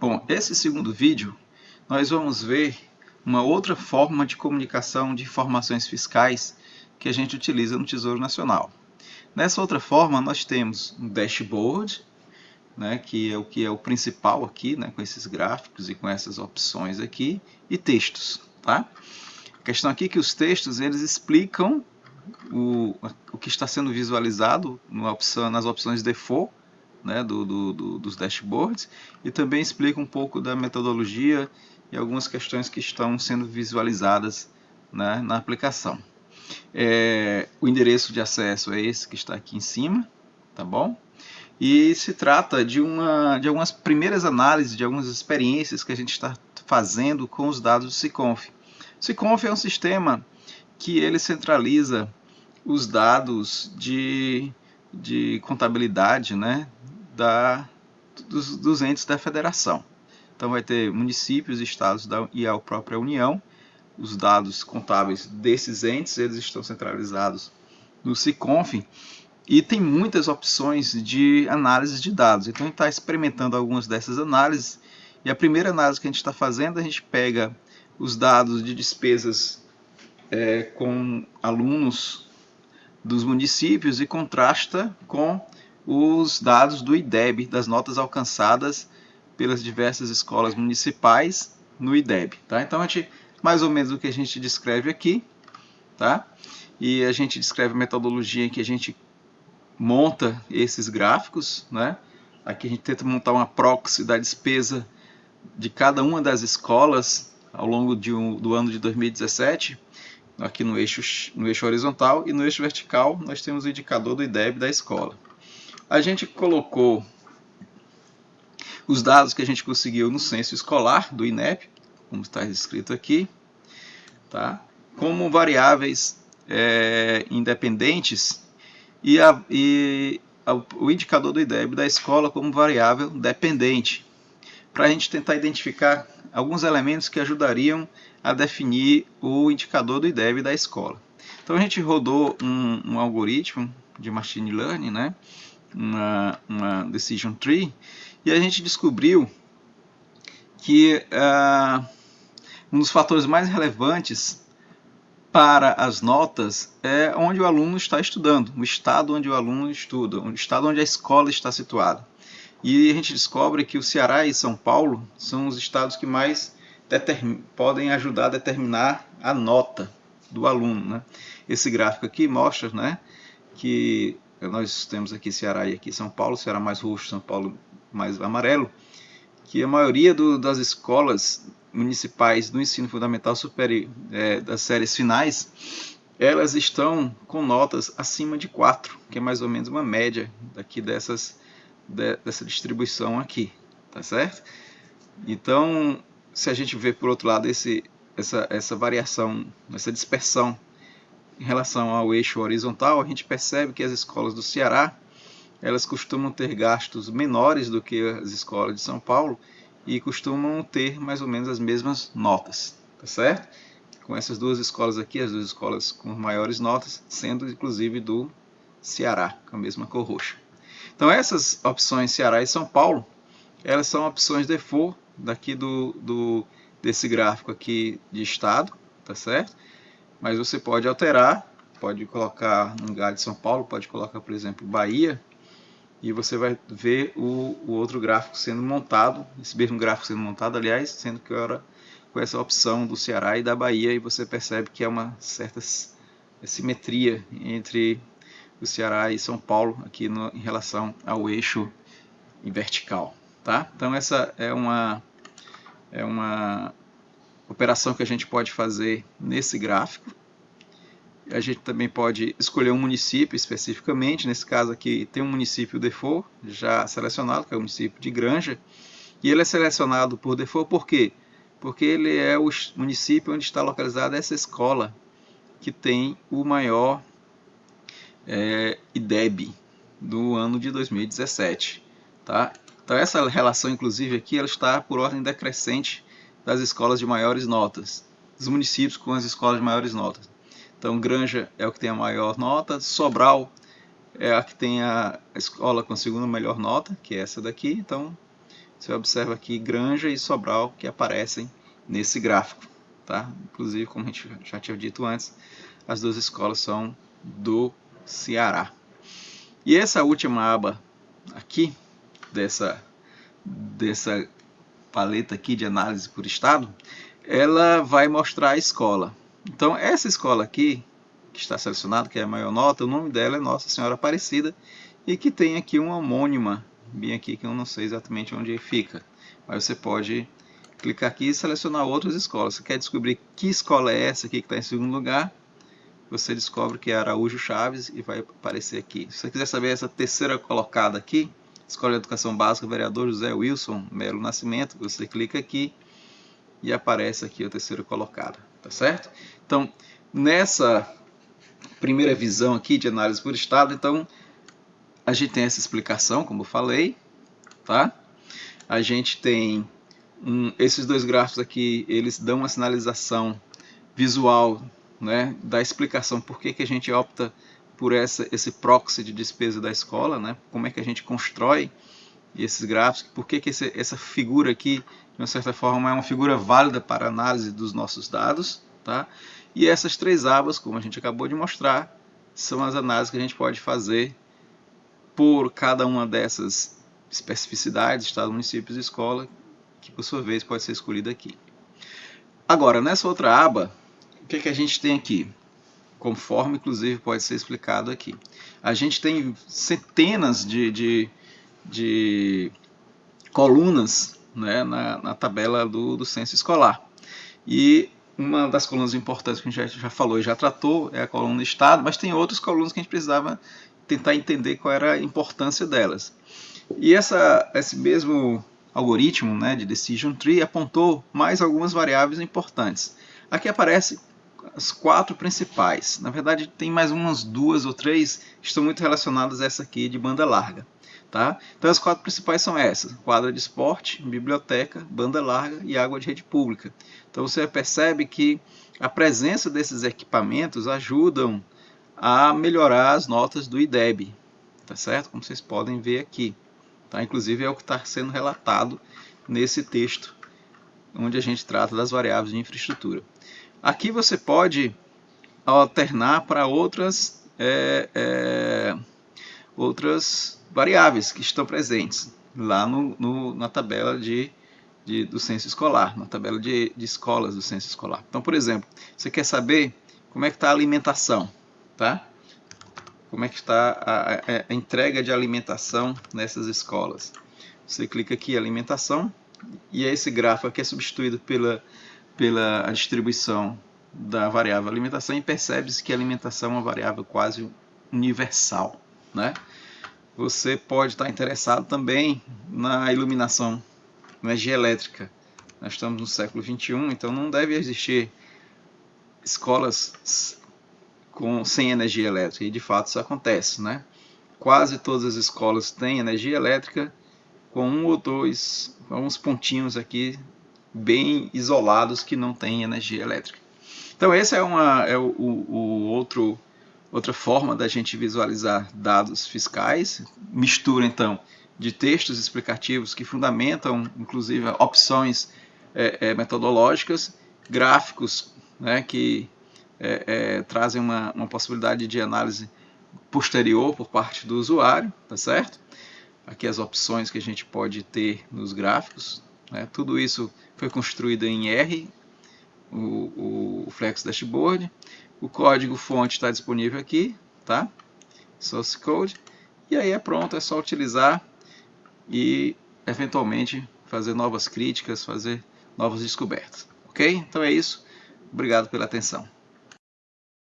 Bom, esse segundo vídeo nós vamos ver uma outra forma de comunicação de informações fiscais que a gente utiliza no Tesouro Nacional. Nessa outra forma nós temos um dashboard, né, que é o que é o principal aqui, né, com esses gráficos e com essas opções aqui, e textos. Tá? A questão aqui é que os textos eles explicam o, o que está sendo visualizado opção, nas opções default né, do, do, do, dos dashboards e também explica um pouco da metodologia e algumas questões que estão sendo visualizadas né, na aplicação. É, o endereço de acesso é esse que está aqui em cima, tá bom? E se trata de, uma, de algumas primeiras análises, de algumas experiências que a gente está fazendo com os dados do SICONF. SICONF é um sistema que ele centraliza os dados de, de contabilidade né, da, dos, dos entes da federação. Então vai ter municípios, estados da, e a própria União. Os dados contábeis desses entes, eles estão centralizados no SICONF e tem muitas opções de análise de dados. Então a gente está experimentando algumas dessas análises e a primeira análise que a gente está fazendo, a gente pega os dados de despesas é, com alunos dos municípios e contrasta com os dados do IDEB, das notas alcançadas pelas diversas escolas municipais no IDEB. Tá? Então, a gente, mais ou menos o que a gente descreve aqui, tá? e a gente descreve a metodologia em que a gente monta esses gráficos. Né? Aqui a gente tenta montar uma proxy da despesa de cada uma das escolas ao longo um, do ano de 2017, aqui no eixo, no eixo horizontal, e no eixo vertical nós temos o indicador do IDEB da escola a gente colocou os dados que a gente conseguiu no censo escolar do INEP, como está escrito aqui, tá? como variáveis é, independentes e, a, e a, o indicador do IDEB da escola como variável dependente, para a gente tentar identificar alguns elementos que ajudariam a definir o indicador do IDEB da escola. Então a gente rodou um, um algoritmo de machine learning, né? Uma, uma decision tree, e a gente descobriu que uh, um dos fatores mais relevantes para as notas é onde o aluno está estudando, o estado onde o aluno estuda, o estado onde a escola está situada. E a gente descobre que o Ceará e São Paulo são os estados que mais podem ajudar a determinar a nota do aluno. Né? Esse gráfico aqui mostra né, que nós temos aqui Ceará e aqui São Paulo, Ceará mais roxo, São Paulo mais amarelo, que a maioria do, das escolas municipais do ensino fundamental superior, é, das séries finais, elas estão com notas acima de 4, que é mais ou menos uma média daqui dessas, de, dessa distribuição aqui, tá certo? Então, se a gente vê por outro lado esse, essa, essa variação, essa dispersão em relação ao eixo horizontal, a gente percebe que as escolas do Ceará elas costumam ter gastos menores do que as escolas de São Paulo e costumam ter mais ou menos as mesmas notas, tá certo? Com essas duas escolas aqui, as duas escolas com maiores notas, sendo inclusive do Ceará, com a mesma cor roxa. Então essas opções Ceará e São Paulo, elas são opções default daqui do, do desse gráfico aqui de estado, tá certo? Mas você pode alterar, pode colocar no lugar de São Paulo, pode colocar, por exemplo, Bahia, e você vai ver o, o outro gráfico sendo montado, esse mesmo gráfico sendo montado, aliás, sendo que era com essa opção do Ceará e da Bahia, e você percebe que é uma certa simetria entre o Ceará e São Paulo aqui no, em relação ao eixo vertical. Tá? Então essa é uma, é uma operação que a gente pode fazer nesse gráfico. A gente também pode escolher um município especificamente, nesse caso aqui tem um município default já selecionado, que é o município de Granja, e ele é selecionado por default por quê? Porque ele é o município onde está localizada essa escola, que tem o maior é, IDEB do ano de 2017. Tá? Então essa relação, inclusive, aqui ela está por ordem decrescente das escolas de maiores notas, dos municípios com as escolas de maiores notas. Então, Granja é o que tem a maior nota, Sobral é a que tem a escola com a segunda melhor nota, que é essa daqui. Então, você observa aqui Granja e Sobral que aparecem nesse gráfico. Tá? Inclusive, como a gente já tinha dito antes, as duas escolas são do Ceará. E essa última aba aqui, dessa, dessa paleta aqui de análise por estado, ela vai mostrar a escola. Então, essa escola aqui, que está selecionada, que é a maior nota, o nome dela é Nossa Senhora Aparecida, e que tem aqui uma homônima, bem aqui, que eu não sei exatamente onde fica. Mas você pode clicar aqui e selecionar outras escolas. Você quer descobrir que escola é essa aqui que está em segundo lugar, você descobre que é Araújo Chaves e vai aparecer aqui. Se você quiser saber essa terceira colocada aqui, Escola de Educação Básica, vereador José Wilson Melo Nascimento, você clica aqui e aparece aqui a terceira colocada, tá certo? Então, nessa primeira visão aqui de análise por estado, então a gente tem essa explicação, como eu falei, tá? A gente tem um, esses dois gráficos aqui, eles dão uma sinalização visual, né, da explicação por que, que a gente opta por essa, esse proxy de despesa da escola, né, como é que a gente constrói esses gráficos, por que, que esse, essa figura aqui, de uma certa forma, é uma figura válida para análise dos nossos dados, tá? E essas três abas, como a gente acabou de mostrar, são as análises que a gente pode fazer por cada uma dessas especificidades, estado, municípios e escola, que por sua vez pode ser escolhida aqui. Agora, nessa outra aba, o que, que a gente tem aqui? Conforme, inclusive, pode ser explicado aqui. A gente tem centenas de, de, de colunas né, na, na, tabela do, do censo escolar. E uma das colunas importantes que a gente já, já falou e já tratou é a coluna Estado, mas tem outras colunas que a gente precisava tentar entender qual era a importância delas. E essa, esse mesmo algoritmo né, de Decision Tree apontou mais algumas variáveis importantes. Aqui aparece as quatro principais. Na verdade, tem mais umas duas ou três que estão muito relacionadas a essa aqui de banda larga. Tá? Então as quatro principais são essas, quadra de esporte, biblioteca, banda larga e água de rede pública. Então você percebe que a presença desses equipamentos ajudam a melhorar as notas do IDEB, tá certo? Como vocês podem ver aqui. Tá? Inclusive é o que está sendo relatado nesse texto, onde a gente trata das variáveis de infraestrutura. Aqui você pode alternar para outras, é, é, outras variáveis que estão presentes lá no, no, na tabela de, de, do censo escolar, na tabela de, de escolas do censo escolar. Então, por exemplo, você quer saber como é que está a alimentação, tá? como é que está a, a, a, entrega de alimentação nessas escolas. Você clica aqui alimentação e esse gráfico aqui é substituído pela, pela distribuição da variável alimentação e percebe-se que a alimentação é uma variável quase universal. Né? Você pode estar interessado também na iluminação, energia elétrica. Nós estamos no século 21, então não deve existir escolas com, sem energia elétrica, e de fato isso acontece. Né? Quase todas as escolas têm energia elétrica, com um ou dois, uns pontinhos aqui bem isolados que não têm energia elétrica. Então esse é, uma, é o, o outro, outra forma da gente visualizar dados fiscais, mistura então de textos explicativos que fundamentam inclusive opções é, é, metodológicas, gráficos né, que é, é, trazem uma, uma possibilidade de análise posterior por parte do usuário, tá certo? Aqui as opções que a gente pode ter nos gráficos, né? tudo isso foi construído em R, o, o Flex Dashboard, o código fonte está disponível aqui, tá? Source Code, e aí é pronto, é só utilizar e eventualmente fazer novas críticas, fazer novas descobertas, ok? Então é isso, obrigado pela atenção.